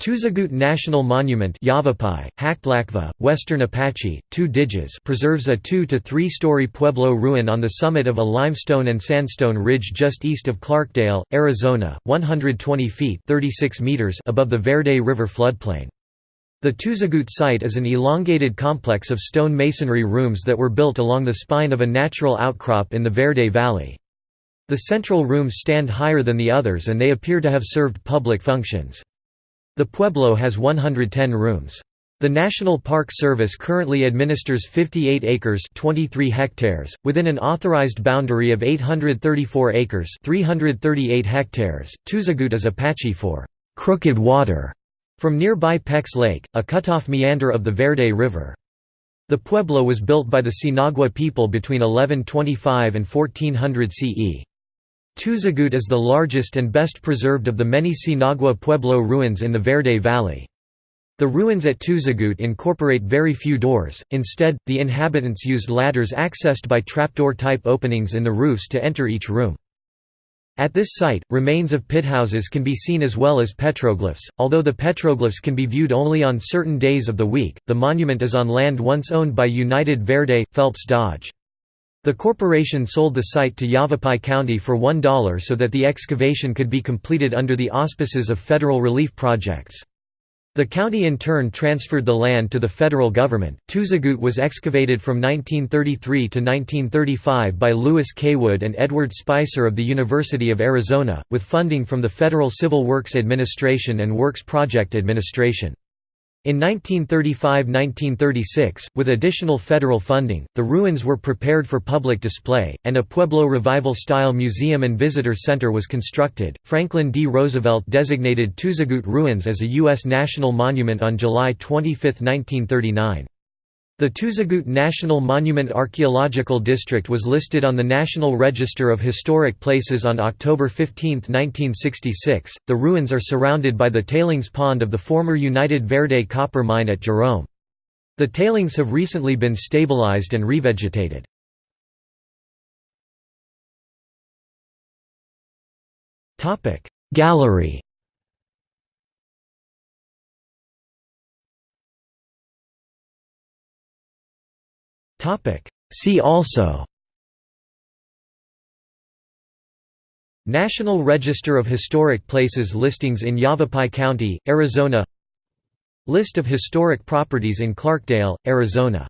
Tuzigoot National Monument Yavapai, Haktlakva, Western Apache, Tú Digiz preserves a 2 to 3 story Pueblo ruin on the summit of a limestone and sandstone ridge just east of Clarkdale, Arizona, 120 feet 36 meters above the Verde River floodplain. The Tuzigoot site is an elongated complex of stone masonry rooms that were built along the spine of a natural outcrop in the Verde Valley. The central rooms stand higher than the others and they appear to have served public functions. The Pueblo has 110 rooms. The National Park Service currently administers 58 acres 23 hectares, within an authorized boundary of 834 acres 338 hectares. Tuzigoot is Apache for «crooked water» from nearby Pecks Lake, a cutoff meander of the Verde River. The Pueblo was built by the Sinagua people between 1125 and 1400 CE. Tuzigoot is the largest and best preserved of the many Sinagua Pueblo ruins in the Verde Valley. The ruins at Tuzigoot incorporate very few doors, instead, the inhabitants used ladders accessed by trapdoor-type openings in the roofs to enter each room. At this site, remains of pithouses can be seen as well as petroglyphs, although the petroglyphs can be viewed only on certain days of the week. The monument is on land once owned by United Verde, Phelps Dodge. The corporation sold the site to Yavapai County for $1 so that the excavation could be completed under the auspices of federal relief projects. The county in turn transferred the land to the federal government. Tuzigoot was excavated from 1933 to 1935 by Lewis Caywood and Edward Spicer of the University of Arizona, with funding from the Federal Civil Works Administration and Works Project Administration. In 1935–1936, with additional federal funding, the ruins were prepared for public display, and a Pueblo Revival-style museum and visitor center was constructed. Franklin D. Roosevelt designated Tuzigoot Ruins as a U.S. national monument on July 25, 1939. The Tuzigoot National Monument Archaeological District was listed on the National Register of Historic Places on October 15, 1966. The ruins are surrounded by the tailings pond of the former United Verde copper mine at Jerome. The tailings have recently been stabilized and revegetated. Gallery Topic. See also National Register of Historic Places listings in Yavapai County, Arizona List of historic properties in Clarkdale, Arizona